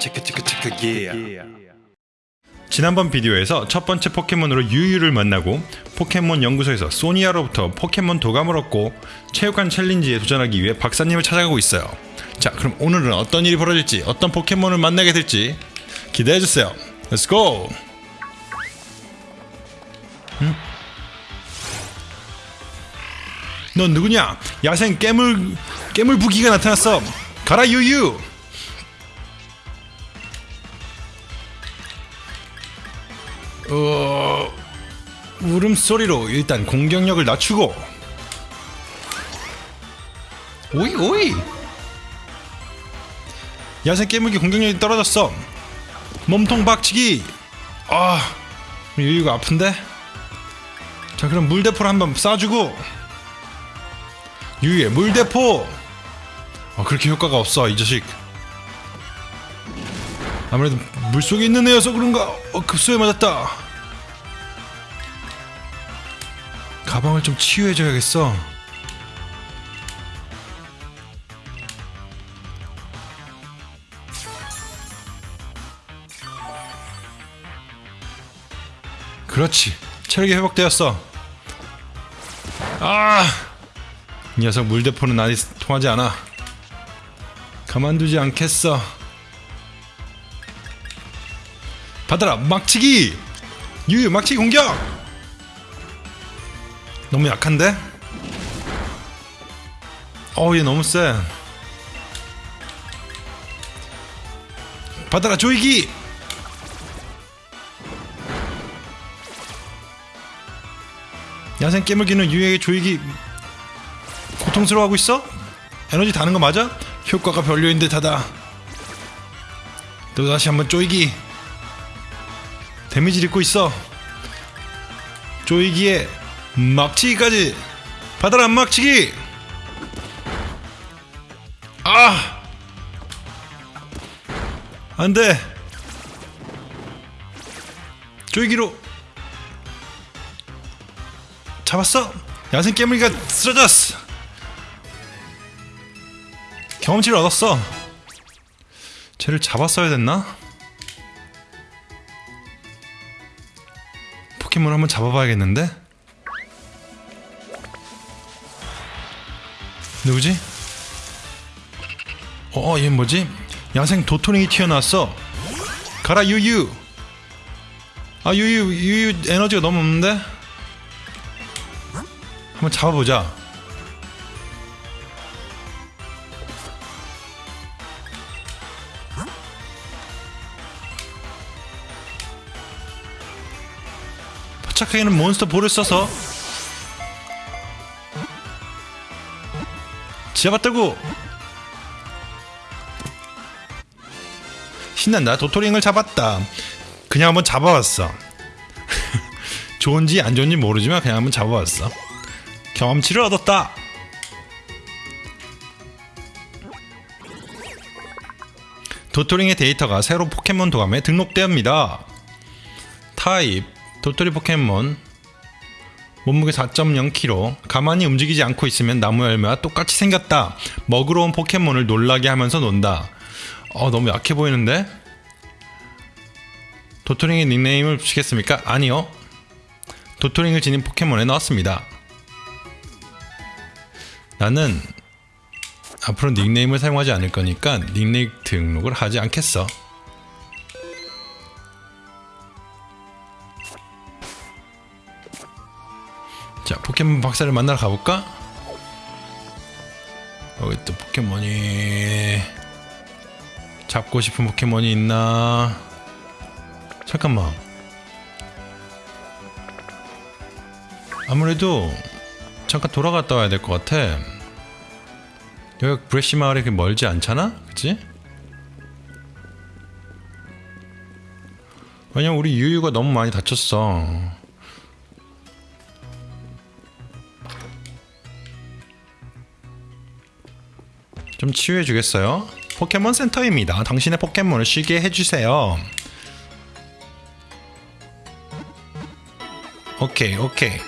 체크 체크 체크 예. 지난번 비디오에서 첫 번째 포켓몬으로 유유를 만나고 포켓몬 연구소에서 소니아로부터 포켓몬 도감을 얻고 체육관 챌린지에 도전하기 위해 박사님을 찾아가고 있어요. 자, 그럼 오늘은 어떤 일이 벌어질지, 어떤 포켓몬을 만나게 될지 기대해주세요. Let's! 응? 넌 누구냐? 야생 깨물 깨물 부기가 나타났어. 가라 유유. 어 울음소리로 일단 공격력을 낮추고. 오이 오이. 야생 깨물기 공격력이 떨어졌어. 몸통 박치기. 아 유유가 아픈데? 자 그럼 물대포를 한번 쏴주고. 유유의 물대포. 아 그렇게 효과가 없어 이 자식. 아무래도 물속에 있는 애여서 그런가? 어, 급소에 맞았다. 가방을 좀 치유해줘야겠어. 그렇지. 체력이 회복되었어. 아! 이 녀석 물대포는 아직 통하지 않아. 가만두지 않겠어 받아라. 막치기. 유유 막치기 공격. 너무 약한데? 어우 얘 너무 세 받아라 조이기. 야생 깨물기는 유유에게 조이기. 고통스러워하고 있어? 에너지 다는 거 맞아? 효과가 별로인 듯하다. 또 다시 한번 쪼이기 데미지를 입고 있어. 쪼이기에 막치기까지. 받아라 막치기. 아! 안돼. 쪼이기로. 잡았어. 야생 깨물기가 쓰러졌어. 경험치를 얻었어. 쟤를 잡았어야 됐나? 포켓몬을 한번 잡아봐야겠는데? 누구지? 어, 얘 뭐지? 야생 도토링이 튀어나왔어. 가라 유유. 아 유유 유유 에너지가 너무 없는데? 한번 잡아보자. 포착하기는 몬스터 볼을 써서 잡았다고 신난다. 도토링을 잡았다. 그냥 한번 잡아봤어. 좋은지 안 좋은지 모르지만 그냥 한번 잡아봤어. 경험치를 얻었다. 도토링의 데이터가 새로 포켓몬 도감에 등록되옵니다. 타입 도토리 포켓몬. 몸무게 4.0kg 가만히 움직이지 않고 있으면 나무 열매와 똑같이 생겼다. 먹으러 온 포켓몬을 놀라게 하면서 논다. 어 너무 약해 보이는데? 도토링의 닉네임을 붙이겠습니까? 아니요. 도토링을 지닌 포켓몬에 넣었습니다. 나는 앞으로 닉네임을 사용하지 않을 거니까 닉네임 등록을 하지 않겠어 자 포켓몬 박사를 만나러 가볼까? 여기 또 포켓몬이 잡고 싶은 포켓몬이 있나? 잠깐만 아무래도 잠깐 돌아갔다 와야 될 것 같아 여기 브레시 마을이 멀지 않잖아? 그치? 왜냐면 우리 유유가 너무 많이 다쳤어 좀 치유해 주겠어요? 포켓몬 센터입니다. 당신의 포켓몬을 쉬게 해주세요. 오케이 오케이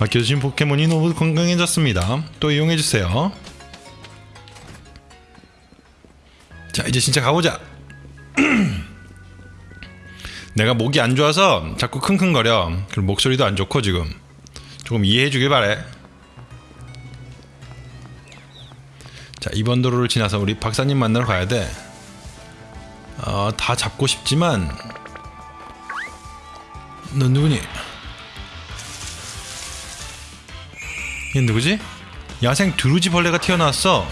맡겨주신 포켓몬이 너무 건강해졌습니다. 또 이용해주세요. 자 이제 진짜 가보자 내가 목이 안 좋아서 자꾸 킁킁거려 그리고 목소리도 안 좋고 지금 조금 이해해 주길 바래 자 이번 도로를 지나서 우리 박사님 만나러 가야 돼 어, 다 잡고 싶지만 넌 누구니? 얘 누구지? 야생 두루지 벌레가 튀어나왔어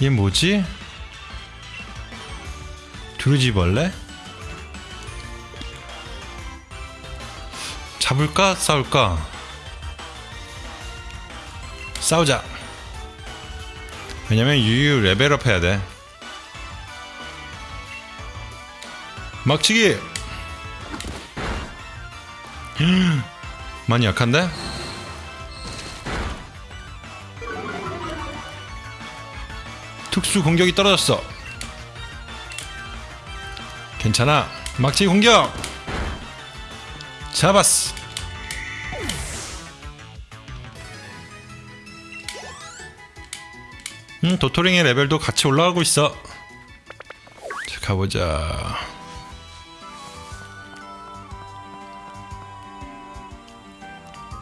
얘 뭐지? 두루지 벌레? 잡을까? 싸울까? 싸우자. 왜냐면 유유 레벨업 해야 돼. 막치기. 많이 약한데? 특수 공격이 떨어졌어. 괜찮아. 막치기 공격. 잡았어 도토링의 레벨도 같이 올라가고 있어. 자 가보자.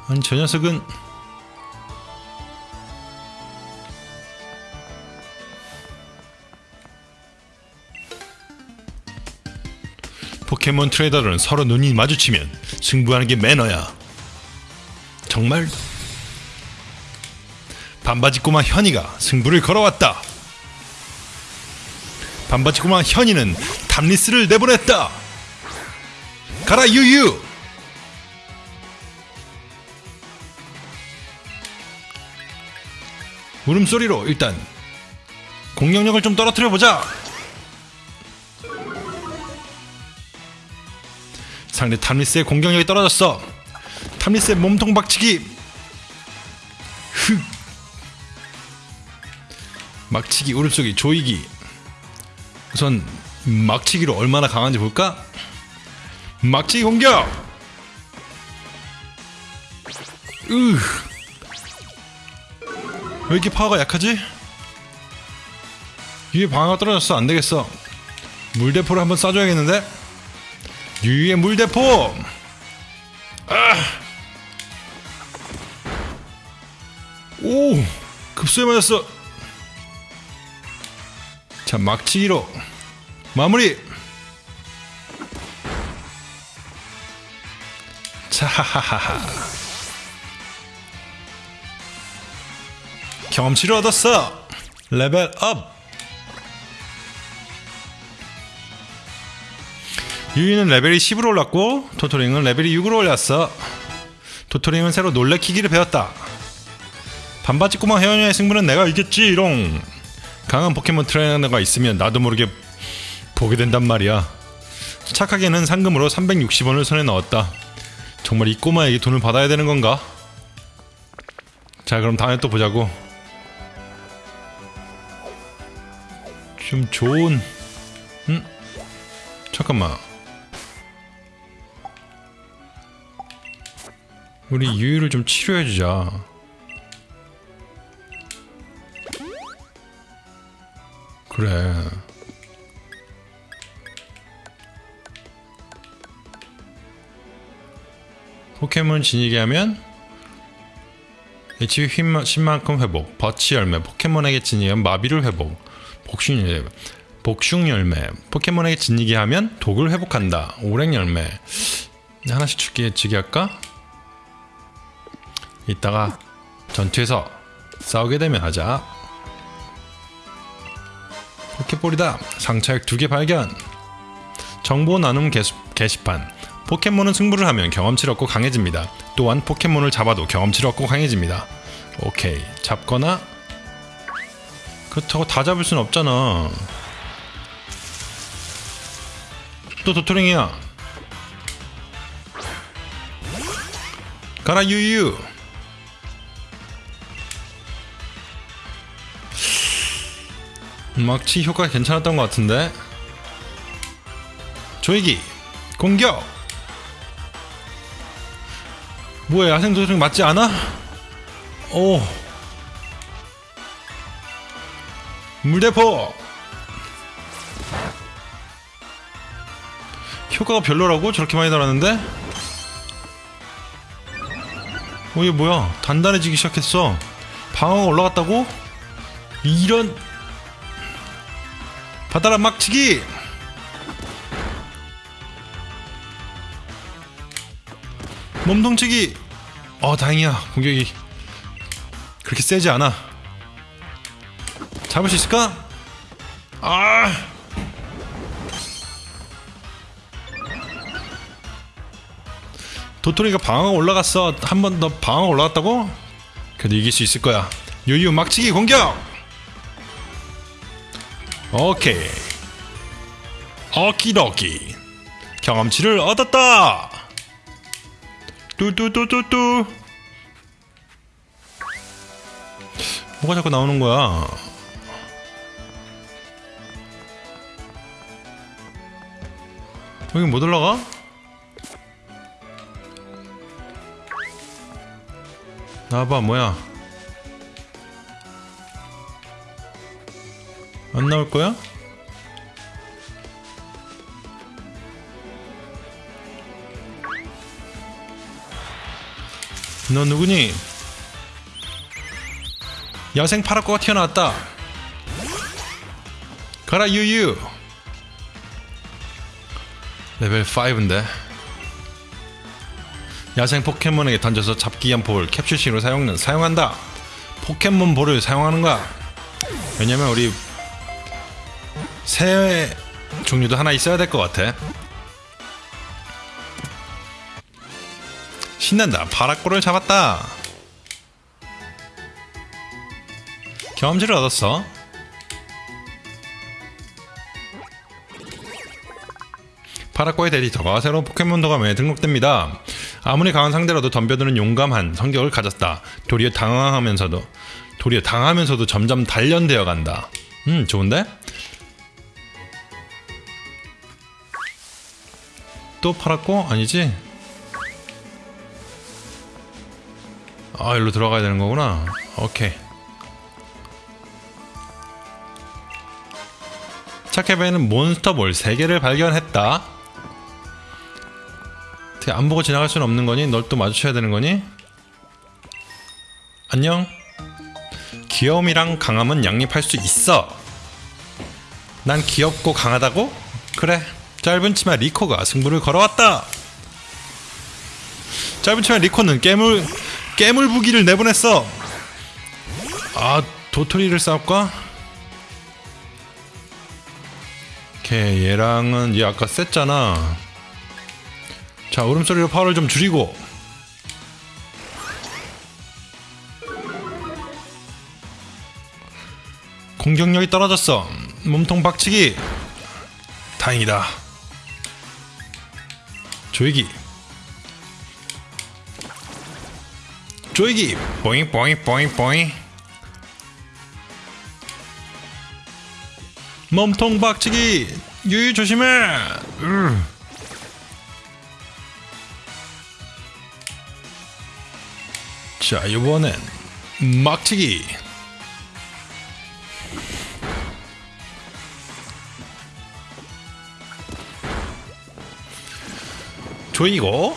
아니 저 녀석은 포켓몬 트레이더들은 서로 눈이 마주치면 승부하는 게 매너야. 정말 반바지 꼬마 현이가 승부를 걸어왔다 반바지 꼬마 현이는 탐리스를 내보냈다 가라 유유 울음소리로 일단 공격력을 좀 떨어뜨려 보자. 상대 탐리스의 공격력이 떨어졌어. 탐리스의 몸통 박치기. 흑. 막치기, 울음소리, 조이기. 우선 막치기로 얼마나 강한지 볼까? 막치기 공격. 으. 왜 이렇게 파워가 약하지? 위에 방어가 떨어졌어 안되겠어 물대포를 한번 쏴줘야겠는데 유유의 물대포 아! 오 급소에 맞았어 자 막치기로 마무리. 자하하하 경험치를 얻었어. level up. 유유는 레벨이 10으로 올랐고 도토링은 레벨이 6으로 올랐어. 토토링은 새로 놀래키기를 배웠다. 반바지 꼬마 회원녀의 승부는 내가 이겼지롱 강한 포켓몬 트레이너가 있으면 나도 모르게 보게 된단 말이야. 착하게는 상금으로 360원을 손에 넣었다. 정말 이 꼬마에게 돈을 받아야 되는 건가? 자 그럼 다음에 또 보자고. 좀 좋은 음? 잠깐만. 우리 유유를 좀 치료해주자 그래. 포켓몬 진이게 하면 HP 10만큼 회복 버치 열매 포켓몬에게 진이하면 마비를 회복 복숭 열매 복숭 열매. 포켓몬에게 진이게 하면 독을 회복한다. 오랭 열매. 하나씩 줄게 지게 할까? 이따가 전투에서 싸우게 되면 하자 포켓볼이다. 상처액 두개 발견. 정보 나눔 게시, 게시판. 포켓몬은 승부를 하면 경험치를 얻고 강해집니다. 또한 포켓몬을 잡아도 경험치를 얻고 강해집니다. 오케이. 잡거나? 그렇다고 다 잡을 순 없잖아. 또 도토링이야. 가라 유유 막치 효과 괜찮았던 것 같은데 조이기 공격 뭐야 야생 도토리 맞지 않아? 오 물대포 효과가 별로라고? 저렇게 많이 달았는데? 어 이게 뭐야 단단해지기 시작했어 방어가 올라갔다고? 이런 바다라 막치기. 몸통치기. 어 다행이야. 공격이 그렇게 세지 않아. 잡을 수 있을까? 아! 도토리가 방어가 올라갔어. 한 번 더 방어가 올라갔다고? 그래도 이길 수 있을 거야. 유유 막치기 공격 오케이. 오키도키. 경험치를 얻었다. 뚜뚜뚜뚜뚜. 뭐가 자꾸 나오는 거야? 여기 못 올라가? 나와봐 뭐야 안 나올 거야? 너 누구니? 야생 파라코가 튀어나왔다. 가라 유유. 레벨 5인데. 야생 포켓몬에게 던져서 잡기 위한 볼을 캡슐식으로 사용, 사용한다. 포켓몬 볼을 사용하는 거야. 왜냐면 우리 새 종류도 하나 있어야 될 것 같아. 신난다. 파라꼬를 잡았다. 경험치를 얻었어. 파라꼬의 데이터가 새로운 포켓몬 도감에 등록됩니다. 아무리 강한 상대라도 덤벼드는 용감한 성격을 가졌다. 도리어 당황하면서도 도리어 당하면서도 점점 단련되어 간다. 음, 좋은데? 또 팔았고 아니지? 아 일로 들어가야 되는 거구나 오케이 차케베는 몬스터볼 3개를 발견했다 어떻게 안 보고 지나갈 수는 없는 거니? 널 또 마주쳐야 되는 거니? 안녕 귀여움이랑 강함은 양립할 수 있어 난 귀엽고 강하다고? 그래 짧은 치마 리코가 승부를 걸어왔다 짧은 치마 리코는 깨물 깨물 부기를 내보냈어. 아 도토리를 싸울까? 오케이 얘랑은 얘 아까 셌잖아. 자 울음소리로 파워를 좀 줄이고. 공격력이 떨어졌어. 몸통 박치기. 다행이다. 조이기. 조이기. 뽀잉 뽀잉 뽀잉 뽀잉. 몸통 박치기. 유유 조심해. 으. 자 이번엔 막치기 조이고.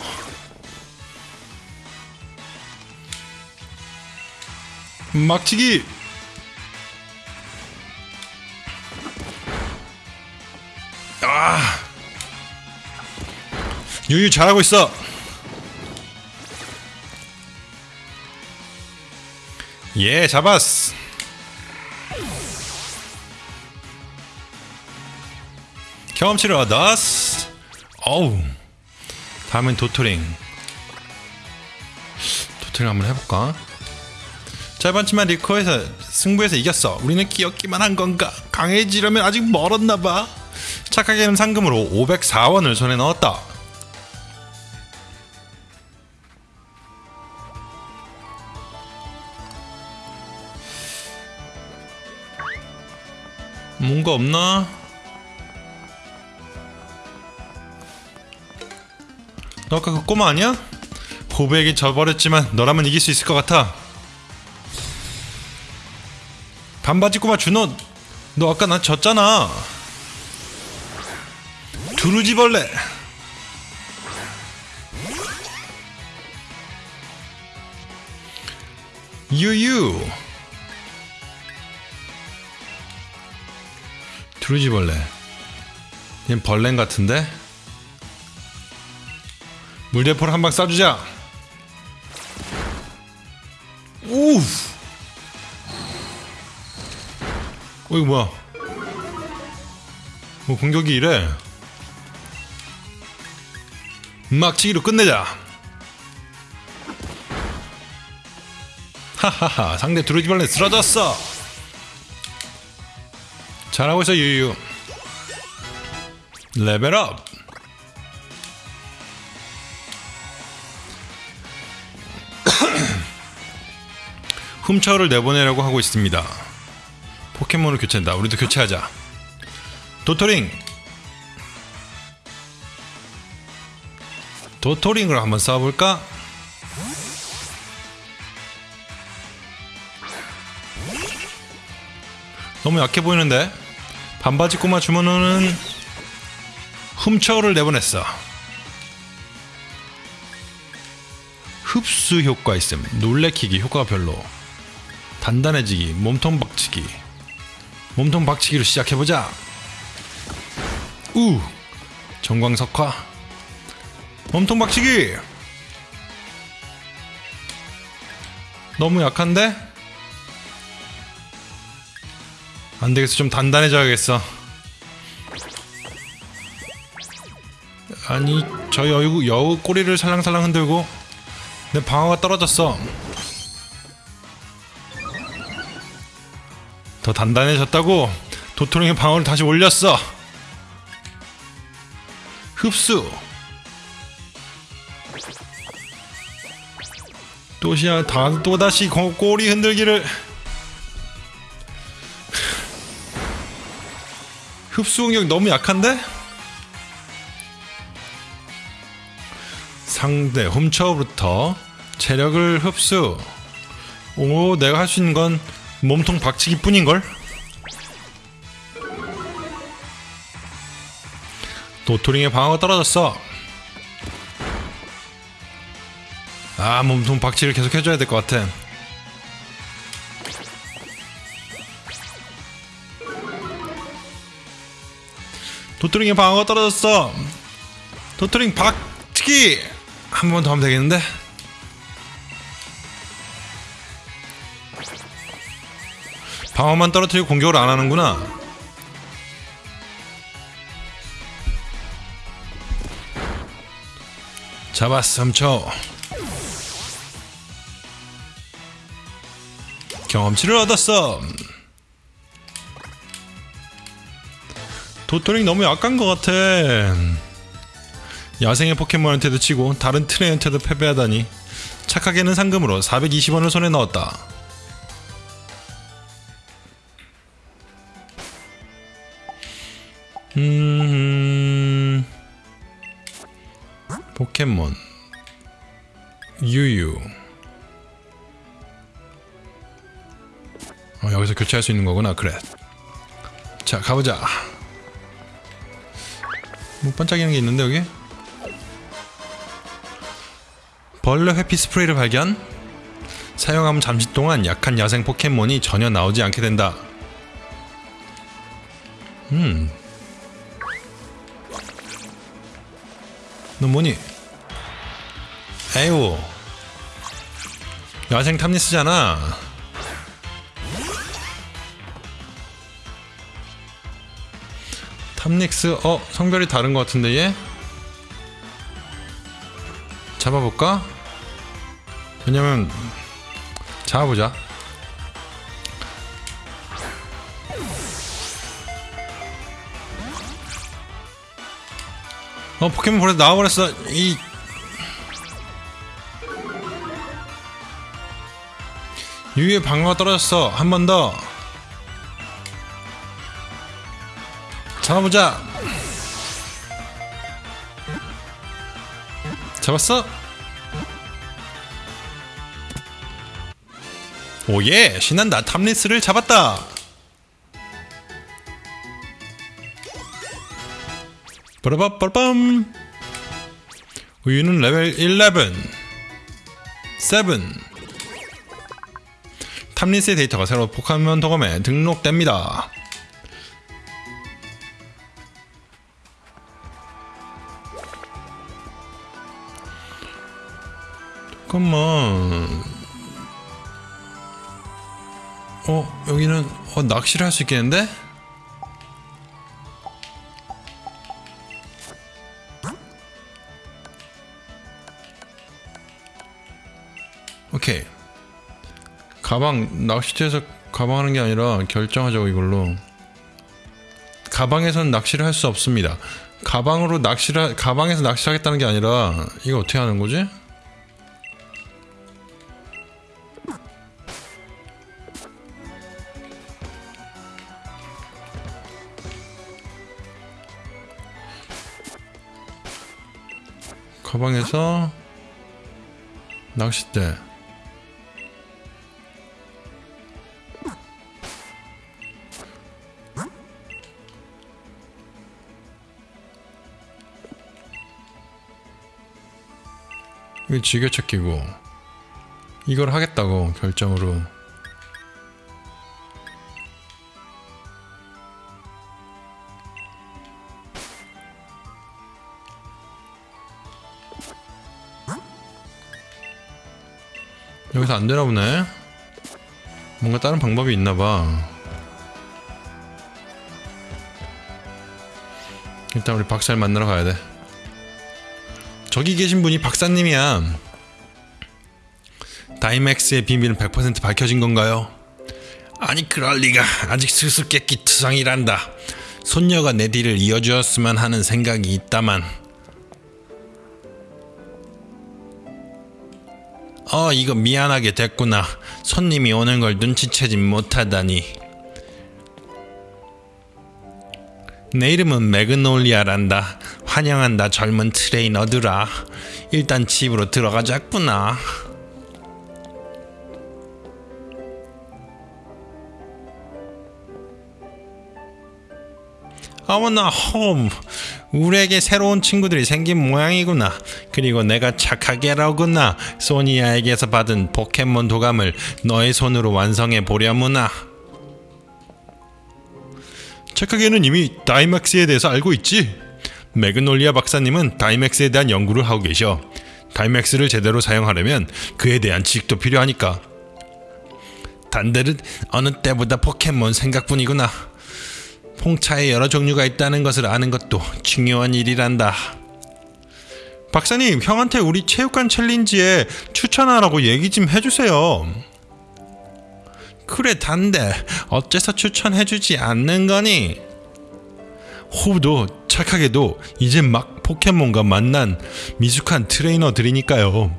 막치기. 아. 유유 잘하고 있어. 예 잡았어. 경험치를 얻었어. 어우 다음엔 도토링 도토링 한번 해볼까 짧았지만 리코에서 승부에서 이겼어. 우리는 끼었기만 한 건가? 강해지려면 아직 멀었나 봐. 착하게는 상금으로 504원을 손에 넣었다. 뭔가 없나? 너 아까 그 꼬마 아니야? 호브에게 져버렸지만 너라면 이길 수 있을 것 같아. 반바지 꼬마 준호 너 아까 나 졌잖아. 두루지벌레. 유유. 두루지벌레. 얘 벌레 같은데? 물대포를 한 방 쏴주자. 우. 어 이거 뭐야? 뭐 공격이 이래? 막치기로 끝내자. 하하하 상대 두루지벌레 쓰러졌어. 잘하고 있어 유유. 레벨업. 훔쳐를 내보내려고 하고 있습니다. 포켓몬을 교체한다. 우리도 교체하자. 도토링. 도토링을 한번 쏴볼까? 너무 약해 보이는데? 반바지 꼬마 주문은 훔쳐를 내보냈어. 흡수 효과 있음. 놀래키기 효과가 별로. 단단해지기, 몸통 박치기. 몸통 박치기로 시작해보자. 우! 정광석화. 몸통 박치기! 너무 약한데? 안 되겠어. 좀 단단해져야겠어. 아니, 저 여우, 여우 꼬리를 살랑살랑 흔들고 내 방어가 떨어졌어. 더 단단해졌다고 도토리의 방어를 다시 올렸어. 흡수. 또시야 다 또다시 고- 꼬리 흔들기를 흡수 공격 너무 약한데? 상대 훔쳐부터 체력을 흡수. 오, 내가 할 수 있는 건 몸통 박치기 뿐인걸? 도토링의 방어가 떨어졌어. 아, 몸통 박치를 계속 해줘야 될 것 같아. 도토링의 방어가 떨어졌어. 도토링 박치기! 한 번 더 하면 되겠는데? 방어만 떨어뜨리고 공격을 안 하는구나. 잡았어, 훔쳐. 경험치를 얻었어. 도토링 너무 약한 것 같아. 야생의 포켓몬한테도 치고 다른 트레이한테도 패배하다니 착하게는 상금으로 420원을 손에 넣었다. 음... 포켓몬. 유유. 어, 여기서 교체할 수 있는 거구나. 그래. 자 가보자. 뭐 반짝이는 게 있는데 여기 벌레 회피 스프레이를 발견 사용하면 잠시 동안 약한 야생 포켓몬이 전혀 나오지 않게 된다 음. 너 뭐니? 에휴. 야생 탐니스잖아. 탐닉스, 어, 성별이 다른 것 같은데, 얘? 잡아볼까? 왜냐면, 잡아보자. 어 포켓몬 벌써 나와버렸어. 이 유의 방어가 떨어졌어. 한 번 더. 잡아보자. 잡았어 오예 신난다 탐리스를 잡았다. 빠라바빠밤. 우유는 레벨 11 7 탐리스의 데이터가 새로 포켓몬 도검에 등록됩니다. 잠깐만. 어 여기는 어, 낚시를 할 수 있겠는데? 오케이 가방 낚시터에서 가방 하는 게 아니라 결정하자고 이걸로 가방에서는 낚시를 할 수 없습니다 가방으로 낚시를 하- 가방에서 낚시하겠다는 게 아니라 이거 어떻게 하는 거지? 가방에서 낚싯대. 이거 지게찾기고 이걸 하겠다고 결정으로 여기서 안 되나 보네. 뭔가 다른 방법이 있나 봐. 일단 우리 박사를 만나러 가야 돼. 저기 계신 분이 박사님이야. 다이맥스의 비밀은 100% 밝혀진 건가요? 아니 그럴 리가 아직 수수께끼 투성이란다. 손녀가 내 뒤를 이어주었으면 하는 생각이 있다만 이거 미안하게 됐구나. 손님이 오는 걸 눈치채진 못하다니. 내 이름은 매그놀리아란다. 환영한다 젊은 트레이너들아. 일단 집으로 들어가자꾸나. 어머나 홈 우리에게 새로운 친구들이 생긴 모양이구나. 그리고 내가 착하게라구나. 소니아에게서 받은 포켓몬 도감을 너의 손으로 완성해 보려무나. 착하게는 이미 다이맥스에 대해서 알고 있지? 매그놀리아 박사님은 다이맥스에 대한 연구를 하고 계셔. 다이맥스를 제대로 사용하려면 그에 대한 지식도 필요하니까. 단들은 어느 때보다 포켓몬 생각뿐이구나 홍차에 여러 종류가 있다는 것을 아는 것도 중요한 일이란다. 박사님, 형한테 우리 체육관 챌린지에 추천하라고 얘기 좀 해주세요. 그래, 단데 어째서 추천해주지 않는 거니? 호브도 착하게도 이제 막 포켓몬과 만난 미숙한 트레이너들이니까요.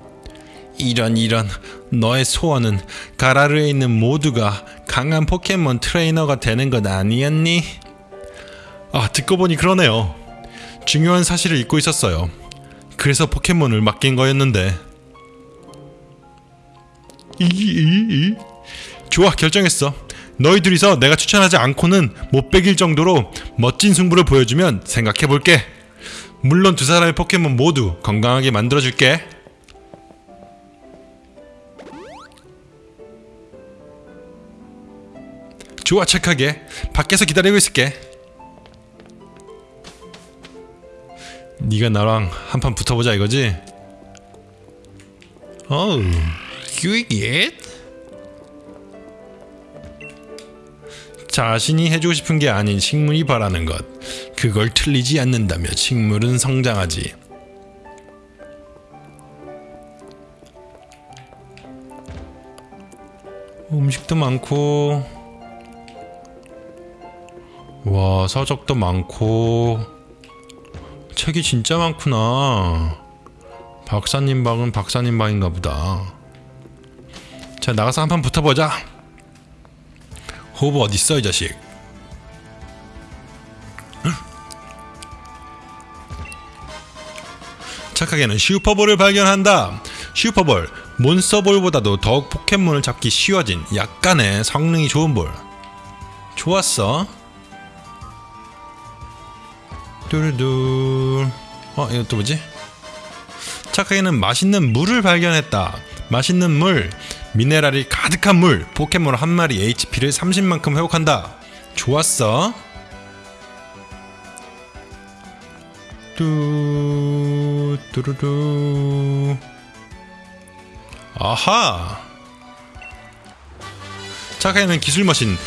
이런 이런 너의 소원은 가라르에 있는 모두가 강한 포켓몬 트레이너가 되는 것 아니었니? 아 듣고 보니 그러네요. 중요한 사실을 잊고 있었어요. 그래서 포켓몬을 맡긴 거였는데. 이, 이, 이. 좋아 결정했어. 너희 둘이서 내가 추천하지 않고는 못 베길 정도로 멋진 승부를 보여주면 생각해 볼게. 물론 두 사람의 포켓몬 모두 건강하게 만들어 줄게. 좋아 착하게 밖에서 기다리고 있을게. 네가 나랑 한판 붙어보자 이거지? 어우, 큐이깃? 자신이 해주고 싶은 게 아닌 식물이 바라는 것. 그걸 틀리지 않는다며 식물은 성장하지. 음식도 많고, 와, 서적도 많고, 책이 진짜 많구나. 박사님 방은 박사님 방인가 보다. 자, 나가서 한 판 붙어보자. 호브 어딨어, 이 자식? 착하게는 슈퍼볼을 발견한다. 슈퍼볼, 몬스터볼보다도 더욱 포켓몬을 잡기 쉬워진 약간의 성능이 좋은 볼. 좋았어. 뚜루둘 어 이거 또 뭐지? 착하게는 맛있는 물을 발견했다. 맛있는 물 미네랄이 가득한 물 포켓몬 한 마리 HP를 30만큼 회복한다. 좋았어. 뚜 뚜루루 아하! 착하게는 기술 머신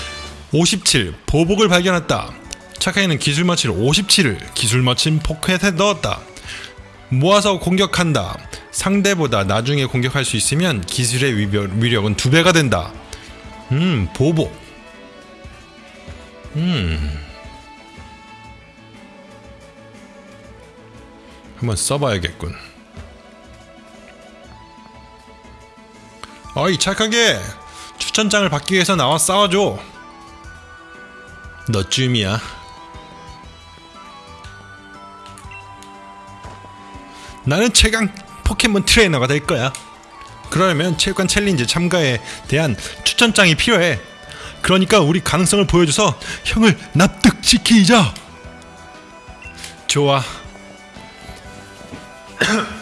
57 보복을 발견했다 착하게는 기술 머신 57을 기술 머신 포켓에 넣었다. 모아서 공격한다. 상대보다 나중에 공격할 수 있으면 기술의 위력, 위력은 두 배가 된다. 음 보복. 음. 한번 써봐야겠군. 어이 착하게. 추천장을 받기 위해서 나와 싸워줘. 너쯤이야 나는 최강 포켓몬 트레이너가 될 거야 그러려면 체육관 challenge 참가에 대한 추천장이 필요해 그러니까 우리 가능성을 보여줘서 형을 납득시키자 좋아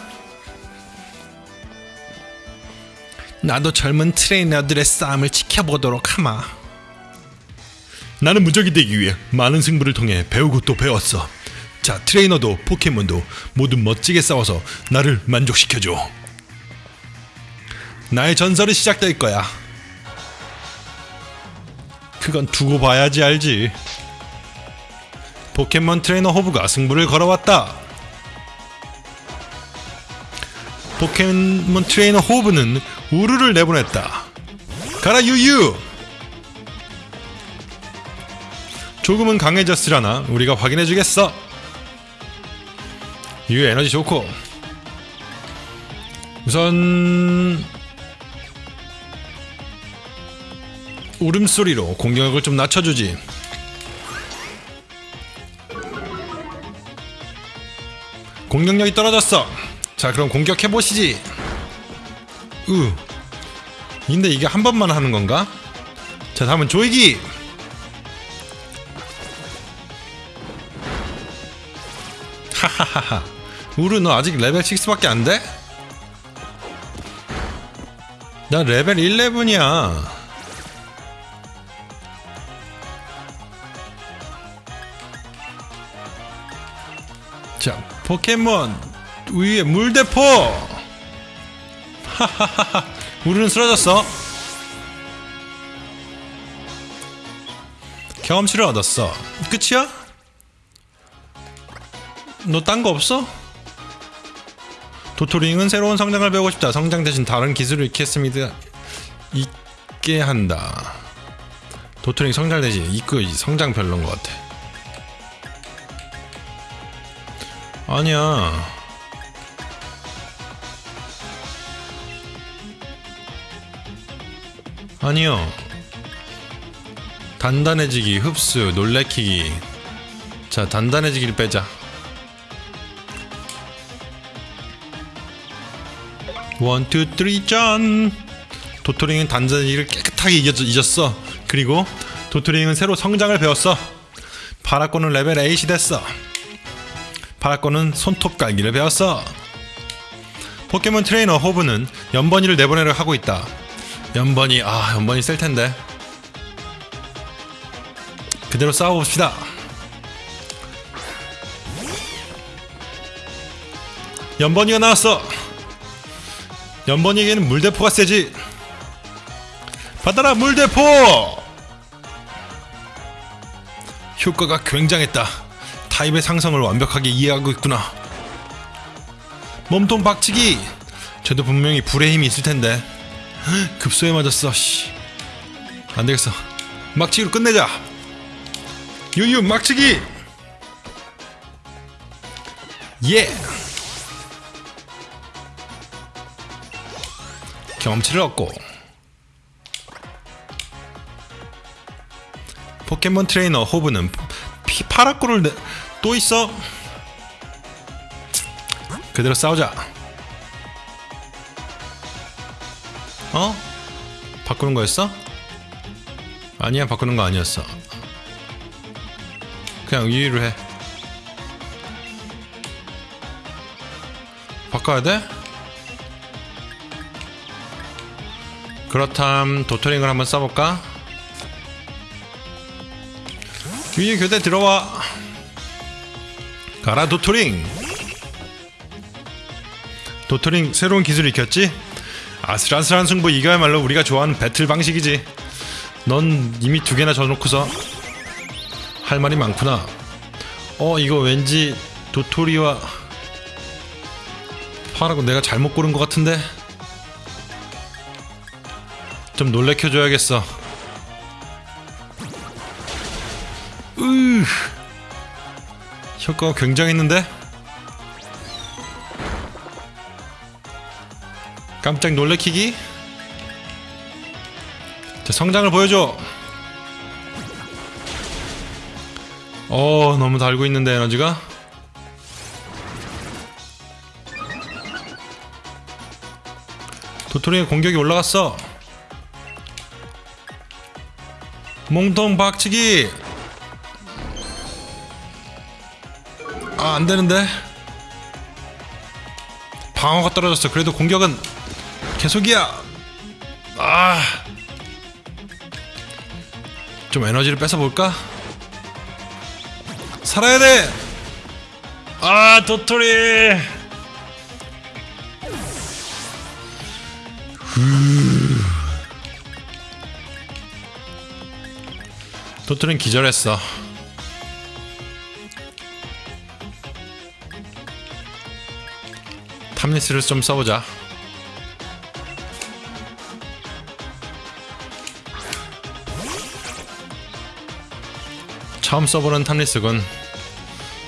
나도 젊은 트레이너들의 싸움을 지켜보도록 하마. 나는 무적이 되기 위해 많은 승부를 통해 배우고 또 배웠어. 자, 트레이너도 포켓몬도 모두 멋지게 싸워서 나를 만족시켜줘. 나의 전설이 시작될 거야. 그건 두고 봐야지 알지. 포켓몬 트레이너 호브가 승부를 걸어왔다. 포켓몬 트레이너 호브는 우르를 내보냈다. 가라 유유. 조금은 강해졌으려나 우리가 확인해주겠어. 유유 에너지 좋고 우선 울음소리로 공격력을 좀 낮춰주지. 공격력이 떨어졌어. 자 그럼 공격해 보시지. 으. 근데 이게 한 번만 하는 건가? 자 다음은 조이기. 하하하하. 우르 너 아직 레벨 6밖에 안 돼? 나 레벨 11이야. 자, 포켓몬 유유 물대포. 하하하하. 우르는 쓰러졌어. 경험치를 얻었어. 끝이야? 너 딴 거 없어? 도토링은 새로운 성장을 배우고 싶다. 성장 대신 다른 기술을 익혔습니다. 있게 한다. 도토링 성장 대신 이거 성장 별론 것 같아. 아니야. 아니요. 단단해지기, 흡수, 놀래키기. 자, 단단해지기를 빼자. one, two, three, 짠! 도토링은 단단해지기를 깨끗하게 잊었, 잊었어. 그리고 도토링은 새로 성장을 배웠어. 파라꼬는 레벨 8이 됐어. 파라꼬는 손톱 갈기를 배웠어. 포켓몬 트레이너 호브는 염버니를 내보내려 하고 있다. 염버니 아 염버니 셀 텐데. 그대로 싸워봅시다. 염버니가 나왔어. 염버니에게는 물대포가 세지. 받아라 물대포. 효과가 굉장했다. 타입의 상성을 완벽하게 이해하고 있구나. 몸통 박치기. 쟤도 분명히 불의 힘이 있을 텐데. 급소에 맞았어. 씨. 안 되겠어. 막치기로 끝내자. 유유 막치기. 예. 경험치를 얻고 포켓몬 트레이너 호브는 피, 파라꼬를 내, 또 있어 그대로 싸우자 어? 바꾸는 거였어? 아니야 바꾸는 거 아니었어 그냥 유유로 해 바꿔야 돼? 그렇담 도토링을 한번 써볼까? 위에 교대 들어와. 가라 도토링. 도토링 새로운 기술 익혔지? 아슬아슬한 승부 이거야말로 우리가 좋아하는 배틀 방식이지. 넌 이미 두 개나 져놓고서 할 말이 많구나. 어 이거 왠지 도토리와 파라고 내가 잘못 고른 것 같은데 좀 놀래켜줘야겠어. 으 효과가 굉장했는데? 깜짝 놀래키기? 자 성장을 보여줘. 어 너무 달고 있는데 에너지가? 도토리의 공격이 올라갔어 몽통 박치기 아 안되는데 방어가 떨어졌어 그래도 공격은 계속이야 아 좀 에너지를 뺏어볼까? 살아야 돼! 아, 도토리! 후. 도토리는 기절했어. 탐리스를 좀 써보자. 처음 써보는 탐리스군.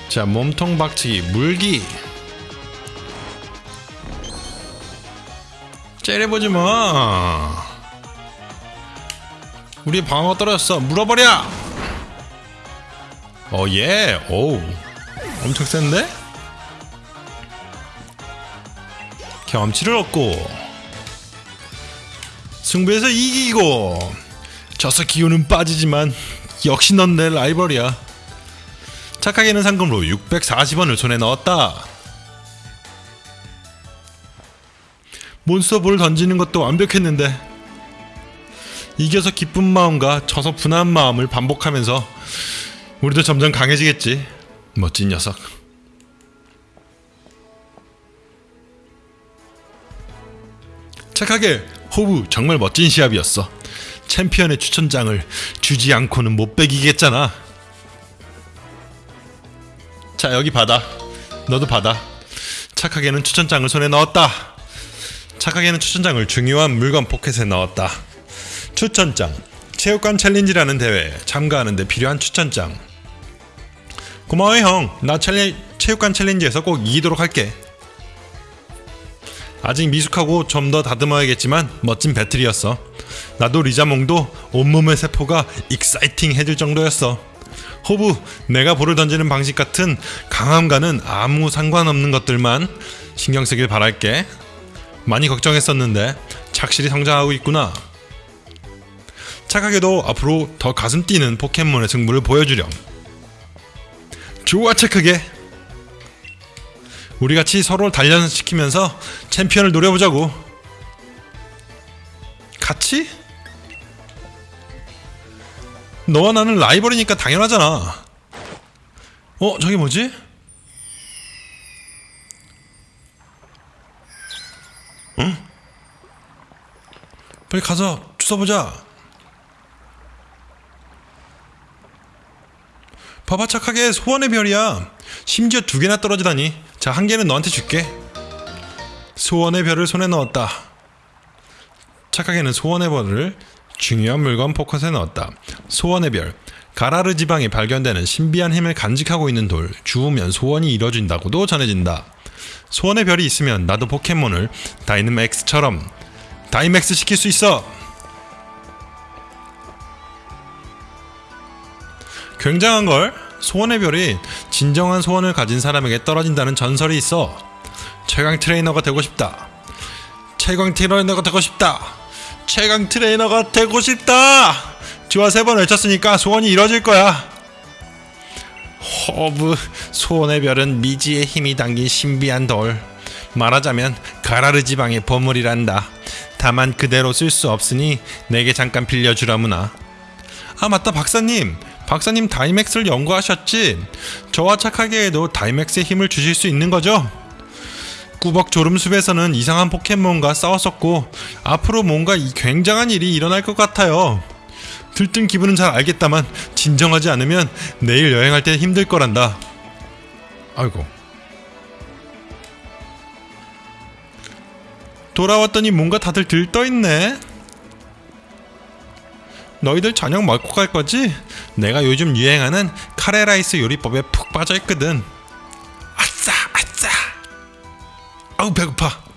자, 몸통 박치기, 물기. 째려보지 마. 우리 방어 떨어졌어. 물어버려. 어, 예. 오우. 엄청 센데? 경험치를 얻고 승부에서 이기고 져서 기운은 빠지지만 역시 넌 내 라이벌이야. 착하게는 상금으로 640원을 손에 넣었다. 몬스터볼을 던지는 것도 완벽했는데 이겨서 기쁜 마음과 져서 분한 마음을 반복하면서 우리도 점점 강해지겠지. 멋진 녀석. 착하게 호브 정말 멋진 시합이었어. 챔피언의 추천장을 주지 않고는 못 베기겠잖아. 자 여기 받아. 너도 받아. 착하게는 추천장을 손에 넣었다. 착하게는 추천장을 중요한 물건 포켓에 넣었다. 추천장. 체육관 challenge라는 대회에 참가하는데 필요한 추천장. 고마워 형. 나 challe, 체육관 challenge에서 꼭 이기도록 할게. 아직 미숙하고 좀 더 다듬어야겠지만 멋진 battle이었어. 나도 리자몽도 온몸의 세포가 exciting해질 정도였어. 호부, 내가 볼을 던지는 방식 같은 강함과는 아무 상관없는 것들만 신경 쓰길 바랄게. 많이 걱정했었는데 착실히 성장하고 있구나. 착하게도 앞으로 더 가슴 뛰는 포켓몬의 승부를 보여주렴. 좋아 착하게. 우리 같이 서로를 단련시키면서 챔피언을 노려보자고. 같이? 너와 나는 라이벌이니까 당연하잖아. 어, 저게 뭐지? 응? 빨리 가서 주워보자. 봐봐 착하게 소원의 별이야. 심지어 두 개나 떨어지다니. 자, 한 개는 너한테 줄게. 소원의 별을 손에 넣었다. 착하게는 소원의 별을 중요한 물건 포켓에 넣었다. 소원의 별. 가라르 지방에 발견되는 신비한 힘을 간직하고 있는 돌. 주우면 소원이 이뤄진다고도 전해진다. 소원의 별이 있으면 나도 포켓몬을 다이너맥스처럼 다이맥스 시킬 수 있어. 굉장한 걸 소원의 별이 진정한 소원을 가진 사람에게 떨어진다는 전설이 있어. 최강 트레이너가 되고 싶다. 최강 트레이너가 되고 싶다. 최강 트레이너가 되고 싶다. 좋아 세번 외쳤으니까 소원이 이뤄질 거야. 호브 소원의 별은 미지의 힘이 담긴 신비한 돌. 말하자면 가라르 지방의 보물이란다. 다만 그대로 쓸 수 없으니 내게 잠깐 빌려주려무나. 아 맞다 박사님. 박사님 다이맥스를 연구하셨지? 저와 착하게 해도 다이맥스의 힘을 주실 수 있는 거죠? 꾸벅 졸음숲에서는 이상한 포켓몬과 싸웠었고 앞으로 뭔가 이 굉장한 일이 일어날 것 같아요. 들뜬 기분은 잘 알겠다만 진정하지 않으면 내일 여행할 때 힘들 거란다. 아이고. 돌아왔더니 뭔가 다들 들떠 있네. 너희들 저녁 먹고 갈 거지? 내가 요즘 유행하는 카레라이스 요리법에 푹 빠져 있거든. 아싸, 아싸. 아우 배고파.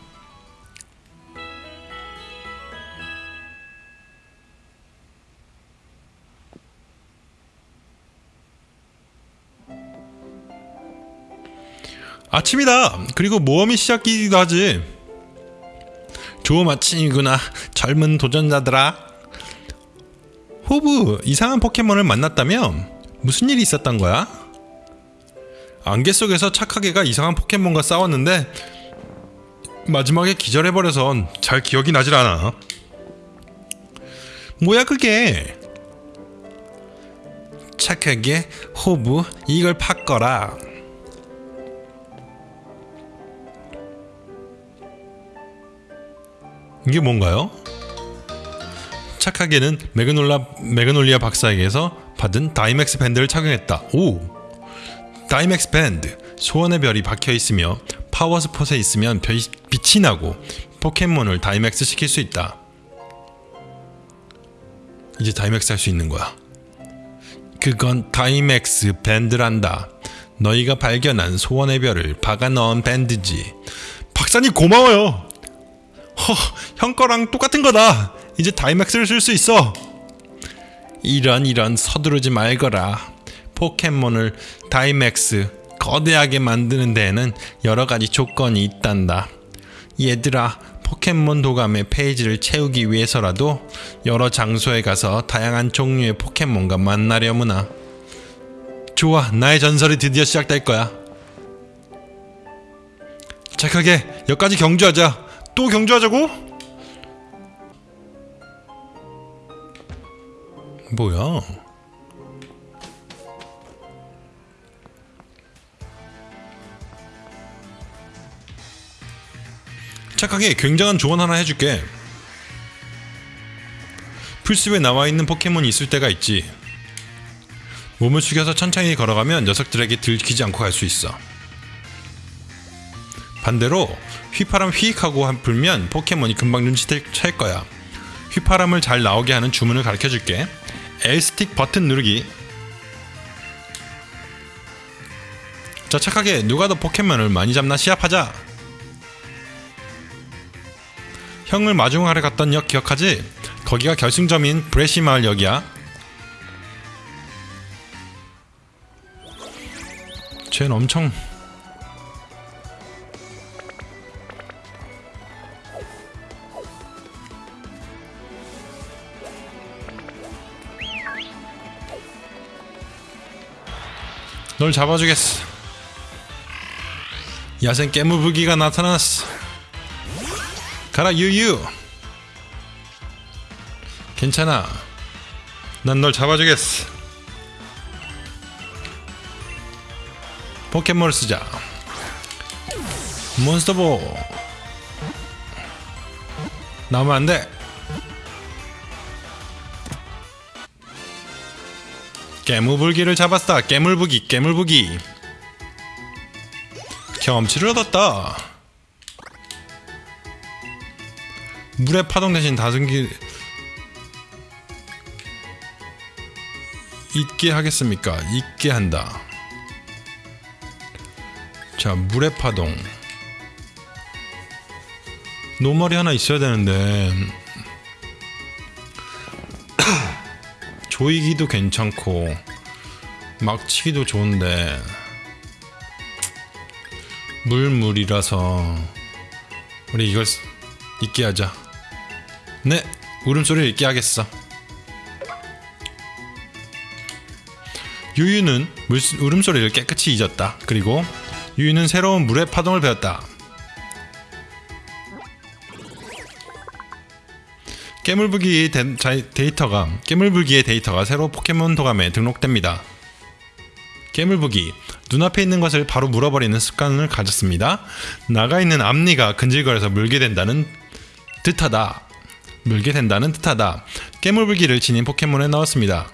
아침이다. 그리고 모험이 시작이기도 하지. 좋은 아침이구나. 젊은 도전자들아. 호브 이상한 포켓몬을 만났다며? 무슨 일이 있었던 거야? 안개 속에서 착하게가 이상한 포켓몬과 싸웠는데 마지막에 기절해버려서 잘 기억이 나질 않아. 뭐야 그게? 착하게 호브 이걸 팠거라. 이게 뭔가요? 착하게는 메그놀라 메그놀리아 박사에게서 받은 다이맥스 밴드를 착용했다. 오, 다이맥스 밴드 소원의 별이 박혀 있으며 파워 스폿에 있으면 별, 빛이 나고 포켓몬을 다이맥스 시킬 수 있다. 이제 다이맥스 할 수 있는 거야. 그건 다이맥스 밴드란다. 너희가 발견한 소원의 별을 박아 넣은 밴드지. 박사님 고마워요. 허, 형 거랑 똑같은 거다. 이제 다이맥스를 쓸 수 있어. 이런 이런 서두르지 말거라. 포켓몬을 다이맥스 거대하게 만드는 데에는 여러 가지 조건이 있단다. 얘들아, 포켓몬 도감의 페이지를 채우기 위해서라도 여러 장소에 가서 다양한 종류의 포켓몬과 만나려무나. 좋아, 나의 전설이 드디어 시작될 거야. 착하게 여기까지 경주하자. 또 경주하자고? 뭐야? 착하게 굉장한 조언 하나 해줄게. 풀숲에 나와 있는 포켓몬이 있을 때가 있지. 몸을 숙여서 천천히 걸어가면 녀석들에게 들키지 않고 갈 수 있어. 반대로 휘파람 휘익하고 불면 포켓몬이 금방 눈치챌 거야. 휘파람을 잘 나오게 하는 주문을 가르쳐 줄게. L스틱 버튼 누르기. 자 착하게 누가 더 포켓몬을 많이 잡나 시합하자. 형을 마중하러 갔던 역 기억하지? 거기가 결승점인 브레시 마을 역이야. 쟤는 엄청 널 잡아주겠어. 야생 깨무부기가 나타났어. 가라 유유. 괜찮아. 난 널 잡아주겠어. 포켓몬을 쓰자. 몬스터볼. 나오면 안 돼. 깨무불기를 잡았다. 깨물부기, 깨물부기. 경험치를 얻었다. 물의 파동 대신 다승기 있게 하겠습니까? 있게 한다. 자, 물의 파동. 노멀이 하나 있어야 되는데 조이기도 괜찮고 막치기도 좋은데 물물이라서 우리 이걸 잊게 하자. 네, 울음소리를 잊게 하겠어. 유유는 물, 울음소리를 깨끗이 잊었다. 그리고 유유는 새로운 물의 파동을 배웠다. 자, 데이터가 깨물불기의 데이터가 새로 포켓몬 도감에 등록됩니다. 깨물불기 눈앞에 있는 것을 바로 물어버리는 습관을 가졌습니다. 나가 있는 앞니가 근질거려서 물게 된다는 뜻하다. 물게 된다는 뜻하다. 깨물불기를 지닌 포켓몬에 넣었습니다.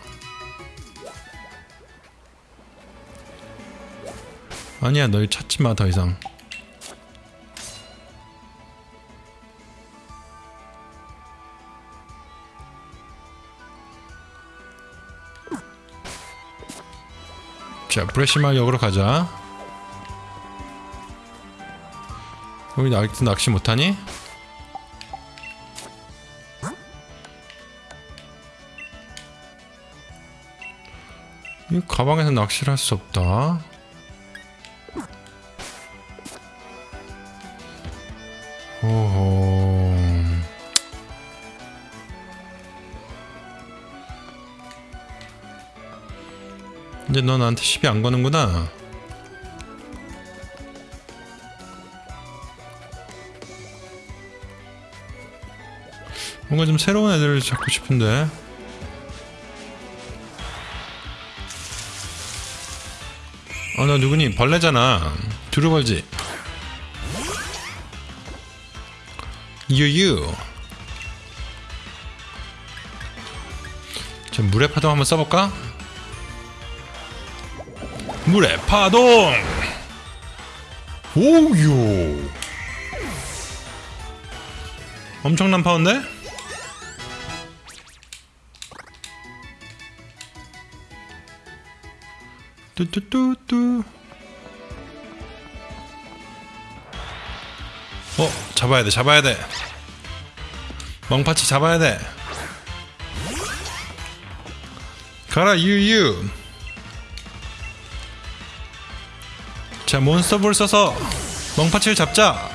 아니야, 너 찾지 마 더 이상. 자, 브레시마 역으로 가자. 우리 아직도 낚시 못하니? 이 가방에서 낚시를 할 수 없다. 오호. 나한테 시비 안 거는구나. 뭔가 좀 새로운 애들을 잡고 싶은데. 어, 너 누구니? 벌레잖아. 두루벌지. 유유. 자, 물의 파동 한번 써볼까? 물의 파동! 오유! 엄청난 파워인데? 뚜뚜뚜뚜 어 잡아야 돼 잡아야 돼 멍파치 잡아야 돼 가라 유유 자 몬스터볼 써서 멍파치를 잡자.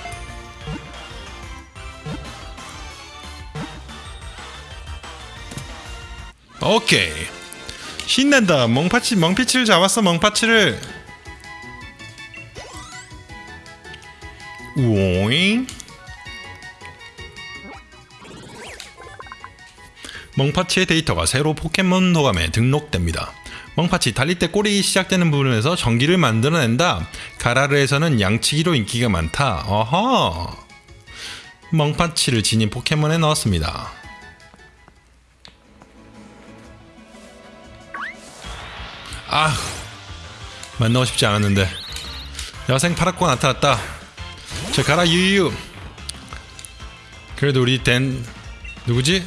오케이. 신난다. 멍파치 멍피치를 잡았어 멍파치를. 우잉 멍파치의 데이터가 새로 포켓몬 도감에 등록됩니다. 멍파치 달릴 때 꼬리 시작되는 부분에서 전기를 만들어낸다. 가라르에서는 양치기로 인기가 많다. 어허. 멍파치를 지닌 포켓몬에 넣었습니다. 아, 만나고 싶지 않았는데 여생 파랗고 나타났다. 저 가라 유유. 그래도 우리 댄 누구지?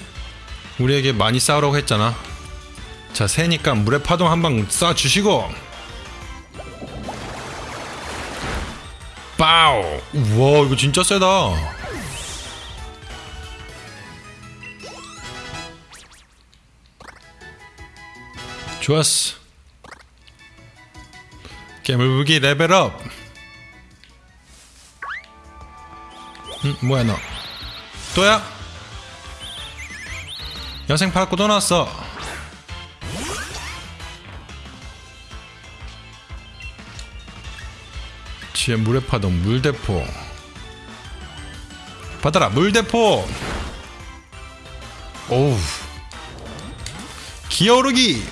우리에게 많이 싸우라고 했잖아. 자, 새니까 물의 파동 한 방 쏴 주시고. 빠우. 우와, 이거 진짜 세다. 좋았어. 깨물부기 레벨업. 응, 뭐야 너? 또야? 여생 파랗고 또 나왔 어. 지혜 물의 파동 물대포. 받아라 물대포. 오우. 기어오르기.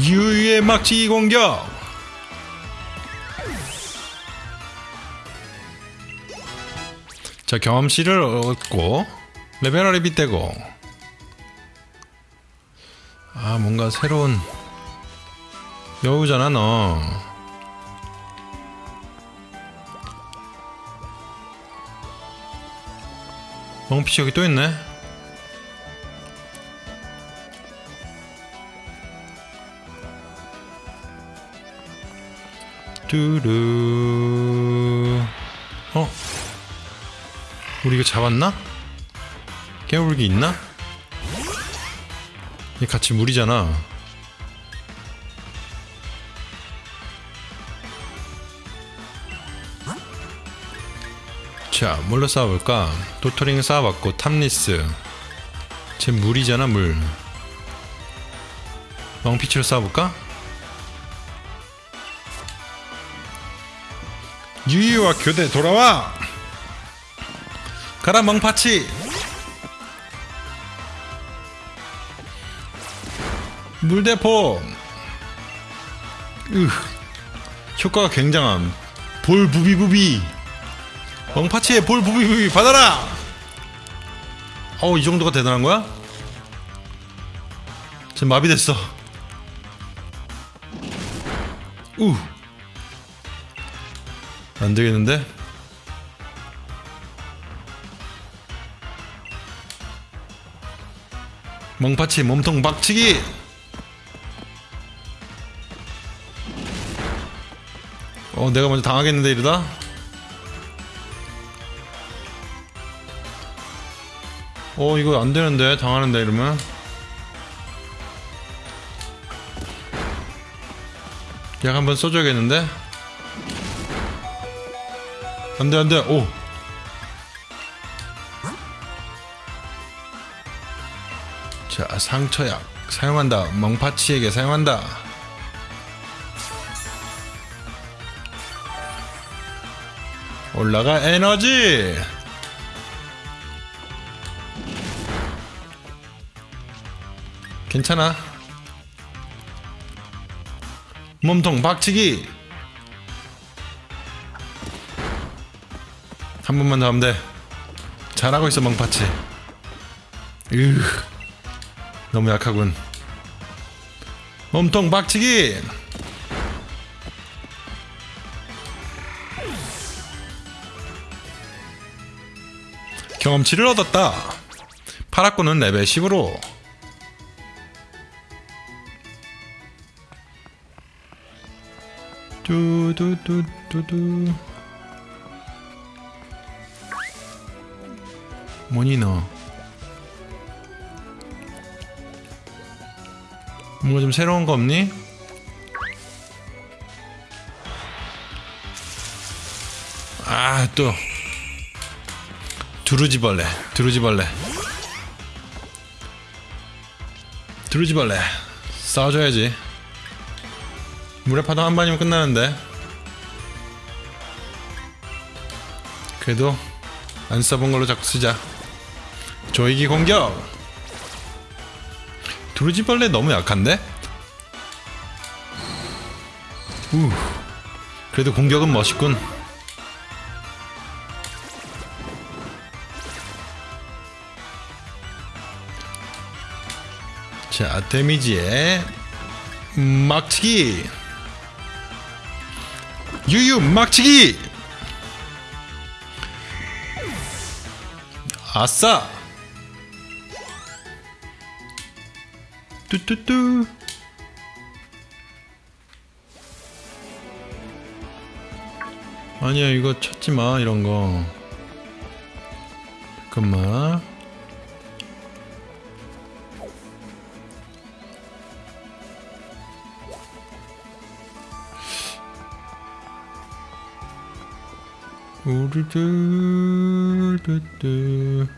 유유의 막지 공격. 자 경험치를 얻고 레벨업이 빗대고 아 뭔가 새로운 여우잖아 너 멍피치 여기 또 있네 뚜루 어? 우리 이거 잡았나? 깨물기 있나? 얘 같이 물이잖아. 자, 뭘로 싸워볼까? 도토링 싸워봤고 탐리스. 쟤 물이잖아, 물. 왕피치로 싸워볼까? 유유와 교대 돌아와 가라 멍파치 물대포. 으 효과가 굉장함. 볼 부비부비. 멍파치의 볼 부비부비 받아라! 어우 이 정도가 대단한 거야? 지금 마비됐어. 우. 안되겠는데? 멍파치 몸통 박치기 어 내가 먼저 당하겠는데 이러다? 어 이거 안되는데 당하는데 이러면? 약 한번 써줘야겠는데? 안돼 안돼. 오. 자, 상처약. 사용한다. 멍파치에게 사용한다. 올라가 에너지. 괜찮아. 몸통 박치기. 한 번만 더 하면 돼. 잘하고 있어 멍파치. 으. 너무 약하군. 몸통 박치기. 경험치를 얻었다. 파라코는 레벨 10으로. 뚜두두두두. 뭐니 너? 뭔가 좀 새로운 거 없니? 아, 또. 두루지벌레, 두루지벌레. 두루지벌레. 싸워줘야지. 물의 파동 한 번이면 끝나는데. 그래도 안 써본 걸로 자꾸 쓰자. 조이기 공격! 두루지벌레 너무 약한데? 우. 그래도 공격은 멋있군. 자, 데미지에 막치기. 유유 막치기. 아싸. 뚜뚜뚜 아니야 이거 찾지마 이런거 잠깐만 우르르 뚜뚜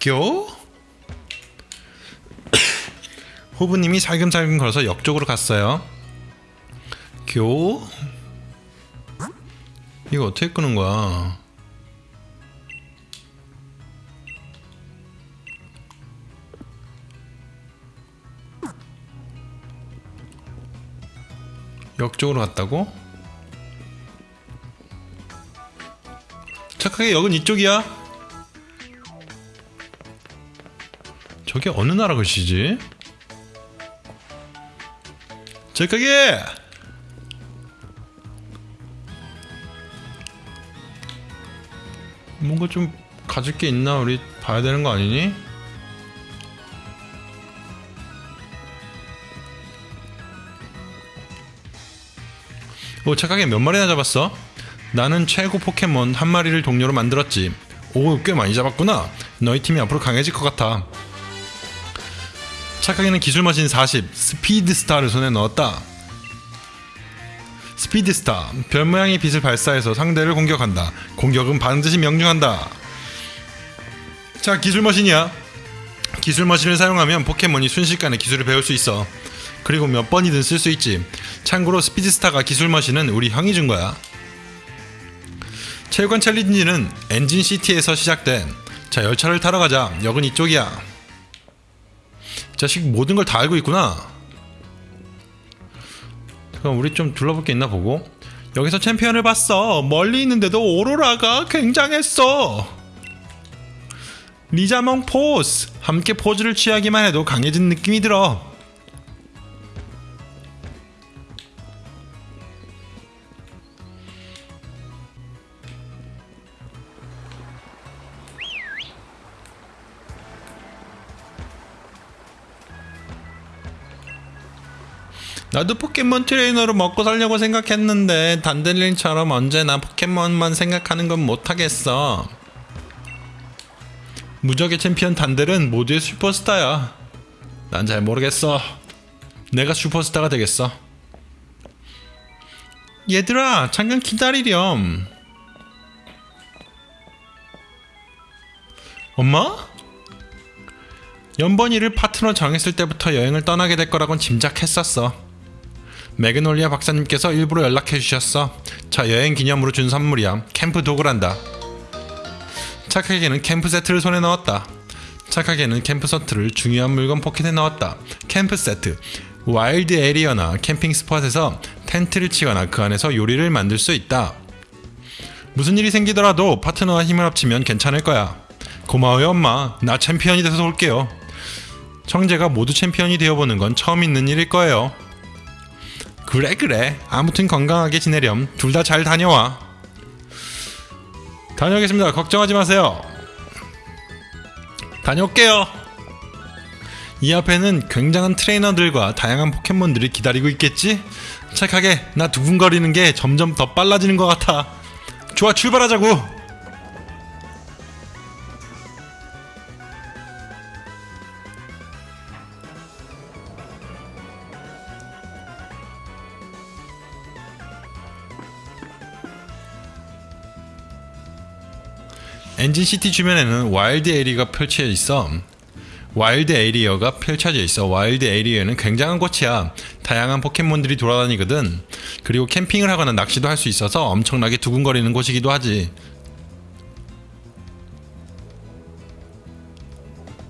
교? 호부님이 살금살금 걸어서 역 쪽으로 갔어요. 교? 이거 어떻게 끄는 거야? 역 쪽으로 갔다고? 착하게 역은 이쪽이야. 저게 어느 나라 글씨지? 착하게! 뭔가 좀 가질 게 있나 우리 봐야 되는 거 아니니? 오 착하게 몇 마리나 잡았어? 나는 최고 포켓몬 한 마리를 동료로 만들었지. 오 꽤 많이 잡았구나. 너희 팀이 앞으로 강해질 것 같아. 착하게는 기술 머신 40 스피드스타를 손에 넣었다. 스피드스타 별 모양의 빛을 발사해서 상대를 공격한다. 공격은 반드시 명중한다. 자 기술 머신이야. 기술 머신을 사용하면 포켓몬이 순식간에 기술을 배울 수 있어 그리고 몇 번이든 쓸 수 있지. 참고로 스피드스타가 기술 머신은 우리 형이 준 거야. 체육관 챌린지는 엔진 시티에서 시작돼. 자 열차를 타러 가자. 역은 이쪽이야. 이 자식 모든 걸 다 알고 있구나. 그럼 우리 좀 둘러볼 게 있나 보고. 여기서 챔피언을 봤어. 멀리 있는데도 오로라가 굉장했어. 리자몽 포즈. 함께 포즈를 취하기만 해도 강해진 느낌이 들어. 나도 포켓몬 트레이너로 먹고 살려고 생각했는데 단델린처럼 언제나 포켓몬만 생각하는 건 못하겠어. 무적의 챔피언 단델은 모두의 슈퍼스타야. 난 잘 모르겠어. 내가 슈퍼스타가 되겠어. 얘들아, 잠깐 기다리렴. 엄마? 염버니를 파트너 정했을 때부터 여행을 떠나게 될 거라곤 짐작했었어. 매그놀리아 박사님께서 일부러 연락해 주셨어. 자 여행 기념으로 준 선물이야. 캠프 도구란다. 착하게는 캠프 세트를 손에 넣었다. 착하게는 캠프 세트를 중요한 물건 포켓에 넣었다. 캠프 세트. 와일드 에리어나 캠핑 스팟에서 텐트를 치거나 그 안에서 요리를 만들 수 있다. 무슨 일이 생기더라도 파트너와 힘을 합치면 괜찮을 거야. 고마워요 엄마. 나 챔피언이 돼서 올게요. 청재가 모두 챔피언이 되어보는 건 처음 있는 일일 거예요. 그래 그래. 아무튼 건강하게 지내렴. 둘 다 잘 다녀와. 다녀오겠습니다. 걱정하지 마세요. 다녀올게요. 이 앞에는 굉장한 트레이너들과 다양한 포켓몬들이 기다리고 있겠지? 착하게 나 두근거리는 게 점점 더 빨라지는 것 같아. 좋아 출발하자고 엔진시티 주변에는 와일드 에리어가 펼쳐져 있어. 와일드 에리어가 펼쳐져 있어. 와일드 에리어는 굉장한 곳이야. 다양한 포켓몬들이 돌아다니거든. 그리고 캠핑을 하거나 낚시도 할 수 있어서 엄청나게 두근거리는 곳이기도 하지.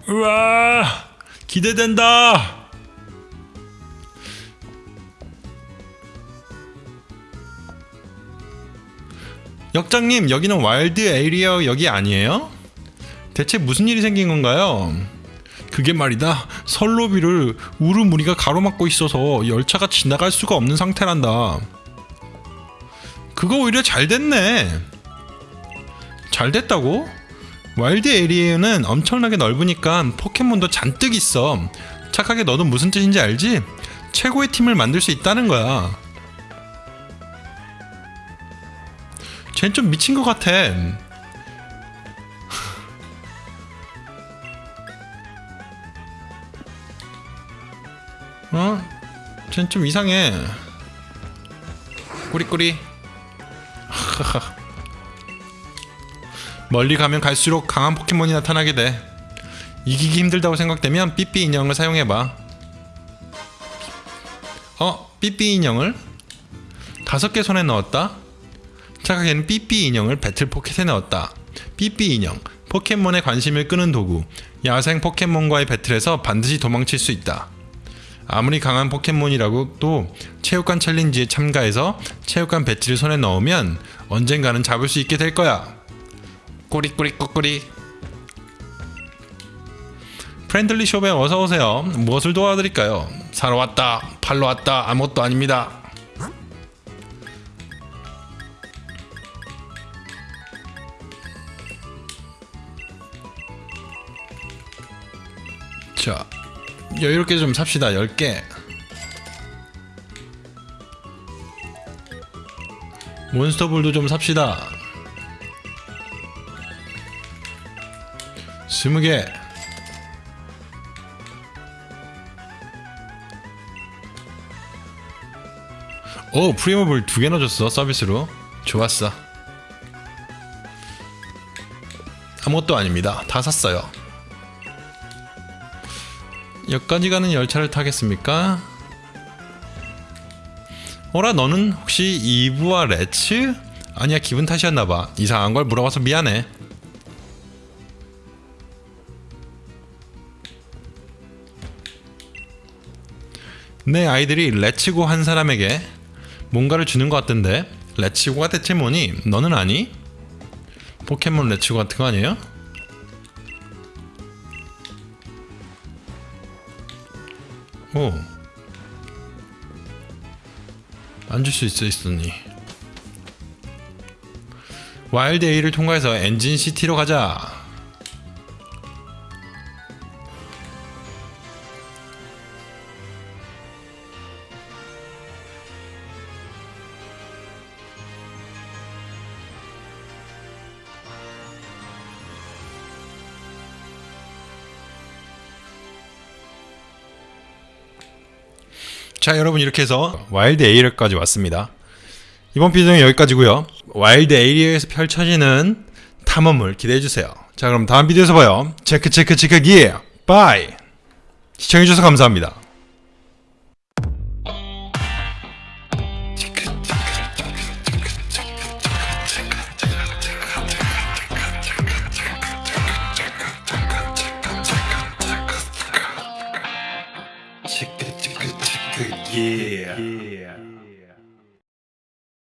우와! 기대된다! 역장님 여기는 와일드 에리어 여기 아니에요? 대체 무슨 일이 생긴 건가요? 그게 말이다 선로 위를 우르 무리가 가로막고 있어서 열차가 지나갈 수가 없는 상태란다 그거 오히려 잘 됐네 잘 됐다고? 와일드 에리어는 엄청나게 넓으니까 포켓몬도 잔뜩 있어 착하게 너도 무슨 뜻인지 알지? 최고의 팀을 만들 수 있다는 거야 쟤는 좀 미친 것 같아. 어? 쟤는 좀 이상해. 꾸리꾸리. 멀리 가면 갈수록 강한 포켓몬이 나타나게 돼. 이기기 힘들다고 생각되면 삐삐 인형을 사용해봐. 어? 삐삐 인형을? 다섯 개 손에 넣었다? 착하게는 삐삐 인형을 배틀 포켓에 넣었다. 삐삐 인형, 포켓몬에 관심을 끄는 도구. 야생 포켓몬과의 배틀에서 반드시 도망칠 수 있다. 아무리 강한 포켓몬이라고 해도 체육관 챌린지에 참가해서 체육관 배지를 손에 넣으면 언젠가는 잡을 수 있게 될 거야. 꼬리꼬리 꼬꼬리. 프렌들리 숍에 어서 오세요. 무엇을 도와드릴까요? 사러 왔다. 팔러 왔다. 아무것도 아닙니다. 자 여유롭게 좀 삽시다. 10개. 몬스터볼도 좀 삽시다. 20개. 오 프리모볼 두개 넣어줬어 서비스로. 좋았어. 아무것도 아닙니다. 다 샀어요 여기까지 가는 열차를 타겠습니까? 어라 너는 혹시 이브와 레츠? 아니야 기분 탓이었나봐 이상한 걸 물어봐서 미안해 내 아이들이 레츠고 한 사람에게 뭔가를 주는 것 같던데 레츠고가 대체 뭐니? 너는 아니? 포켓몬 레츠고 같은 거 아니에요? 오. 안줄수 있어 있으니. 와일드 A를 통과해서 엔진 시티로 가자. 자 여러분 이렇게 해서 와일드 에이리어까지 왔습니다. 이번 비디오는 여기까지고요. 와일드 에이리어에서 펼쳐지는 탐험을 기대해주세요. 자 그럼 다음 비디오에서 봐요. check check check 기 bye! 시청해주셔서 감사합니다